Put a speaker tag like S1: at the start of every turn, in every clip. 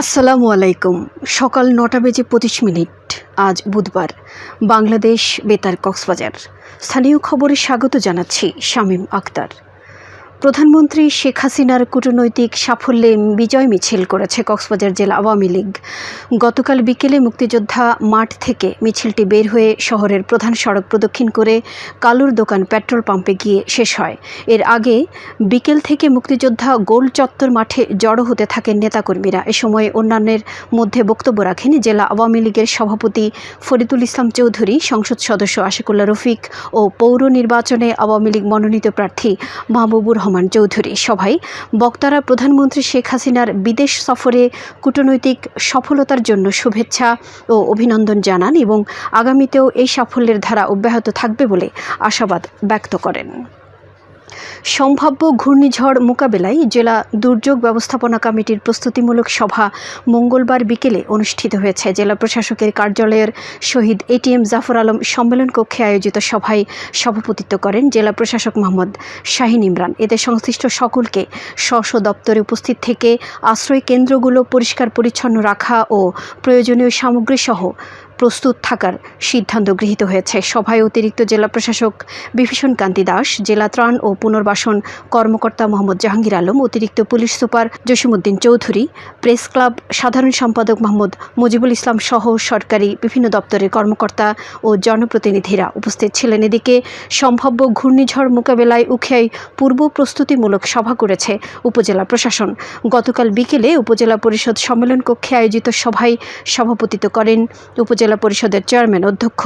S1: আসসালামু আলাইকুম। সকাল নটা বেজে পঁচিশ মিনিট। আজ বুধবার। বাংলাদেশ বেতার কক্সবাজার। স্থানীয় খবরে স্বাগত জানাচ্ছি শামীম আক্তার। প্রধানমন্ত্রী শেখ হাসিনার কূটনৈতিক সাফল্যে বিজয় মিছিল করেছে কক্সবাজার জেলা আওয়ামী লীগ। গতকাল বিকেলে মুক্তিযোদ্ধা মাঠ থেকে মিছিলটি বের হয়ে শহরের প্রধান সড়ক প্রদক্ষিণ করে কালুর দোকান পেট্রোল পাম্পে গিয়ে শেষ হয়। এর আগে বিকেল থেকে মুক্তিযোদ্ধা গোল চত্বর মাঠে জড়ো হতে থাকেন নেতাকর্মীরা। এ সময় অন্যান্যের মধ্যে বক্তব্য রাখেন জেলা আওয়ামী লীগের সভাপতি ফরিদুল ইসলাম চৌধুরী, সংসদ সদস্য আশিকুল্লা রফিক ও পৌর নির্বাচনে আওয়ামী লীগ মনোনীত প্রার্থী মাহবুবুর রহমান চৌধুরী। সভায় বক্তারা প্রধানমন্ত্রী শেখ হাসিনার বিদেশ সফরে কূটনৈতিক সফলতার জন্য শুভেচ্ছা ও অভিনন্দন জানান এবং আগামীতেও এই সাফল্যের ধারা অব্যাহত থাকবে বলে আশাবাদ ব্যক্ত করেন। সম্ভাব্য ঘূর্ণিঝড় মোকাবেলায় জেলা দুর্যোগ ব্যবস্থাপনা কমিটির প্রস্তুতিমূলক সভা মঙ্গলবার বিকেলে অনুষ্ঠিত হয়েছে। জেলা প্রশাসকের কার্যালয়ের শহীদ এটিএম জাফর আলম সম্মেলন কক্ষে আয়োজিত সভায় সভাপতিত্ব করেন জেলা প্রশাসক মোহাম্মদ শাহিন ইমরান। এতে সংশ্লিষ্ট সকলকে স্ব দপ্তরে উপস্থিত থেকে আশ্রয় কেন্দ্রগুলো পরিষ্কার পরিচ্ছন্ন রাখা ও প্রয়োজনীয় সামগ্রী সহ প্রস্তুত থাকার সিদ্ধান্ত গৃহীত হয়েছে। সভায় অতিরিক্ত জেলা প্রশাসক বিভীষণ কান্তি দাস, জেলা ত্রাণ ও পুনর্বাসন কর্মকর্তা মোহাম্মদ জাহাঙ্গীর আলম, অতিরিক্ত police super Jasimuddin Chowdhury, press club সাধারণ সম্পাদক মোহাম্মদ মুজিবুল ইসলাম সহ সরকারি বিভিন্ন দপ্তরের কর্মকর্তা ও জনপ্রতিনিধিরা উপস্থিত ছিলেন। এদিকে সম্ভাব্য ঘূর্ণিঝড় মোকাবেলায় উখিয়ায় পূর্ব প্রস্তুতিমূলক সভা করেছে উপজেলা প্রশাসন। গতকাল বিকেলে উপজেলা পরিষদ সম্মেলন কক্ষে আয়োজিত সভায় সভাপতিত্ব করেন উপজেলা পরিষদের চেয়ারম্যান অধ্যক্ষ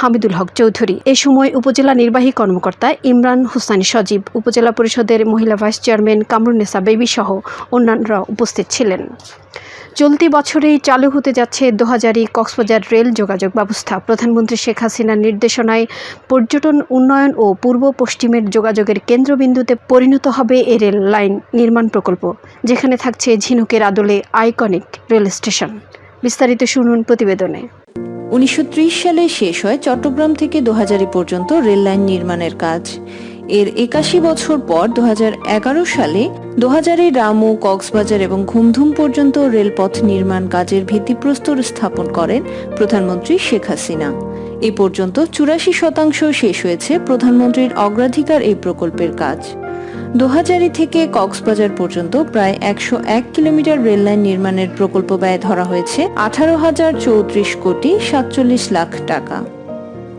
S1: হামিদুল হক চৌধুরী। এ সময় উপজেলা নির্বাহী কর্মকর্তা ইমরান হোসাইন সজীব, উপজেলা পরিষদের মহিলা ভাইস চেয়ারম্যান কামরুন্নেসা বেবি সহ অন্যান্যরা উপস্থিত ছিলেন। চলতি বছরেই চালু হতে যাচ্ছে দোহাজারি কক্সবাজার রেল যোগাযোগ ব্যবস্থা। প্রধানমন্ত্রী শেখ হাসিনার নির্দেশনায় পর্যটন উন্নয়ন ও পূর্ব পশ্চিমের যোগাযোগের কেন্দ্রবিন্দুতে পরিণত হবে এ রেল লাইন নির্মাণ প্রকল্প, যেখানে থাকছে ঝিনুকের আদলে আইকনিক রেল স্টেশন। বিস্তারিত শুনুন প্রতিবেদনে।
S2: উনিশশো ত্রিশ সালে শেষ হয় চট্টগ্রাম থেকে দোহাজারি পর্যন্ত রেল লাইন নির্মাণের কাজ। এর একাশি বছর পর দু হাজার এগারো সালে দোহাজারি, রামু, কক্সবাজার এবং ঘুমধুম পর্যন্ত রেলপথ নির্মাণ কাজের ভিত্তিপ্রস্তর স্থাপন করেন প্রধানমন্ত্রী শেখ হাসিনা। এ পর্যন্ত চুরাশি শতাংশ শেষ হয়েছে প্রধানমন্ত্রীর অগ্রাধিকার এই প্রকল্পের কাজ। দোহাজারি থেকে কক্সবাজার পর্যন্ত প্রায় একশো এক কিলোমিটার রেললাইন নির্মাণের প্রকল্প ব্যয় ধরা হয়েছে আঠারো হাজার চৌত্রিশ কোটি সাতচল্লিশ লাখ টাকা।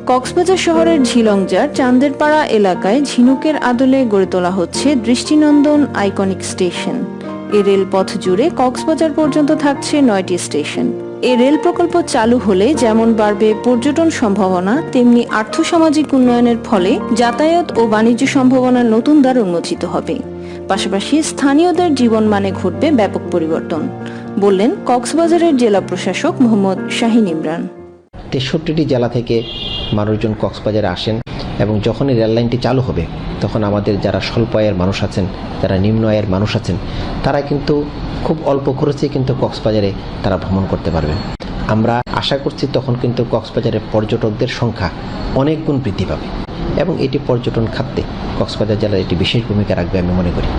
S2: কক্সবাজার শহরের ঝিলংজার চান্দেরপাড়া এলাকায় ঝিনুকের আদলে গড়ে তোলা হচ্ছে দৃষ্টিনন্দন আইকনিক স্টেশন। এ রেলপথ জুড়ে কক্সবাজার পর্যন্ত থাকছে নয়টি স্টেশন। এ রেল প্রকল্প চালু হলে যেমন বাড়বে পর্যটন সম্ভাবনা, তেমনি আর্থসামাজিক উন্নয়নের ফলে যাতায়াত ও বাণিজ্য সম্ভাবনার নতুন দ্বার উন্মোচিত হবে। পাশাপাশি স্থানীয়দের জীবন মানে ঘটবে ব্যাপক পরিবর্তন, বললেন কক্সবাজারের জেলা প্রশাসক মোহাম্মদ শাহিন ইমরান।
S3: তেষট্টিটি জেলা থেকে মানুষজন কক্সবাজারে আসেন এবং যখনই রেল লাইনটি চালু হবে তখন আমাদের যারা স্বল্প আয়ের মানুষ আছেন, যারা নিম্ন আয়ের মানুষ আছেন, তারা কিন্তু খুব অল্প খরচে কিন্তু কক্সবাজারে তারা ভ্রমণ করতে পারবে আমরা আশা করছি তখন কিন্তু কক্সবাজারের পর্যটকদের সংখ্যা অনেক গুণ বৃদ্ধি পাবে। এবং এটি পর্যটন খাতে কক্সবাজার জেলার একটি বিশেষ ভূমিকা রাখবে আমি মনে করি।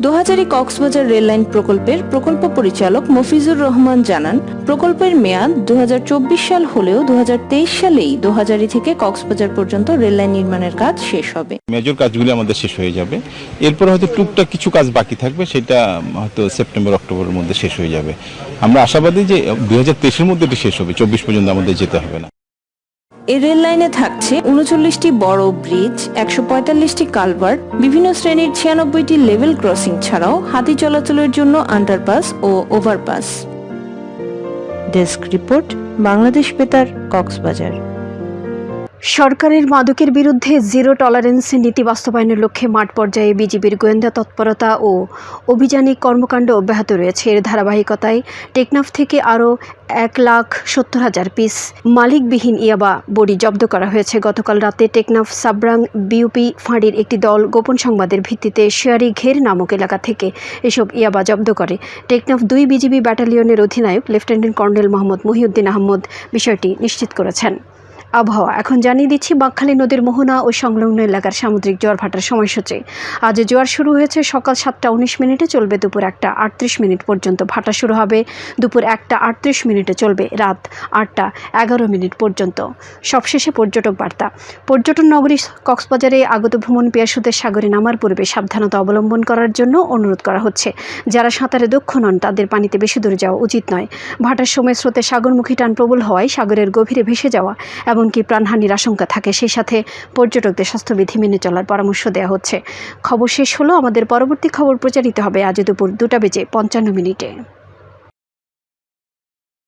S2: দোহাজারি কক্সবাজার রেললাইন প্রকল্পের প্রকল্প পরিচালক মফিজুর রহমান জানান, প্রকল্পের মেয়াদ দু হাজার চব্বিশ সাল হলেও দু হাজার তেইশ সালেই দোহাজারি থেকে কক্সবাজার পর্যন্ত রেললাইন নির্মাণের কাজ শেষ হবে।
S4: মেজর কাজগুলি আমাদের শেষ হয়ে যাবে। এরপর হয়তো টুকটাক কিছু কাজ বাকি থাকবে, সেটা হয়তো সেপ্টেম্বর, অক্টোবরের মধ্যে শেষ হয়ে যাবে। আমরা আশাবাদী যে দু হাজার মধ্যে এটি শেষ হবে, চব্বিশ পর্যন্ত আমাদের যেতে হবে না।
S2: এই রেল লাইনে থাকছে উনচল্লিশটি বড় ব্রিজ, একশো পঁয়তাল্লিশটি কালভার বিভিন্ন শ্রেণির ছিয়ানব্বইটি লেভেল ক্রসিং ছাড়াও হাতি চলাচলের জন্য আন্ডারপাস ও overpass. Desk report, Bangladesh Betar, Cox's Bazar.
S1: সরকারের মাদকের বিরুদ্ধে জিরো টলারেন্স নীতি বাস্তবায়নের লক্ষ্যে মাঠ পর্যায়ে বিজিবির গোয়েন্দা তৎপরতা ও অভিযানিক কর্মকাণ্ড অব্যাহত রয়েছে। এর ধারাবাহিকতায় টেকনাফ থেকে আরও এক লাখ সত্তর হাজার পিস মালিকবিহীন ইয়াবা বড়ি জব্দ করা হয়েছে। গতকাল রাতে টেকনাফ সাবরাং বিউপি ফাঁড়ির একটি দল গোপন সংবাদের ভিত্তিতে শেয়ারি ঘের নামক এলাকা থেকে এসব ইয়াবা জব্দ করে। টেকনাফ দুই বিজিবি ব্যাটালিয়নের অধিনায়ক লেফটেন্যান্ট কর্নেল মোহাম্মদ মহিউদ্দিন আহমদ বিষয়টি নিশ্চিত করেছেন। আবহাওয়া। এখন জানিয়ে দিচ্ছি, বাঁকখালী নদীর মোহনা ও সংলগ্ন এলাকার সামুদ্রিক জোয়ার ভাটার সময়সূচি। আজ জোয়ার শুরু হয়েছে সকাল সাতটা উনিশ মিনিটে, চলবে দুপুর একটা আটত্রিশ মিনিট পর্যন্ত। ভাটা শুরু হবে দুপুর একটা আটত্রিশ মিনিটে, চলবে রাত আটটা এগারো মিনিট পর্যন্ত। সবশেষে পর্যটক বার্তা। পর্যটন নগরী কক্সবাজারে আগত ভ্রমণ পিয়াসুদের সাগরে নামার পূর্বে সাবধানতা অবলম্বন করার জন্য অনুরোধ করা হচ্ছে। যারা সাঁতারে দক্ষ নন, তাদের পানিতে বেশি দূরে যাওয়া উচিত নয়। ভাটার সময় স্রোতে সাগরমুখী টান প্রবল হওয়ায় সাগরের গভীরে ভেসে যাওয়া এমনকি প্রাণহানির আশঙ্কা থাকে, সেই সাথে পর্যটকদের স্বাস্থ্যবিধি মেনে চলার পরামর্শ দেওয়া হচ্ছে। খবর শেষ হলো, আমাদের পরবর্তী খবর প্রচারিত হবে আজ দুপুর দুটা বেজে পঞ্চান্ন মিনিটে।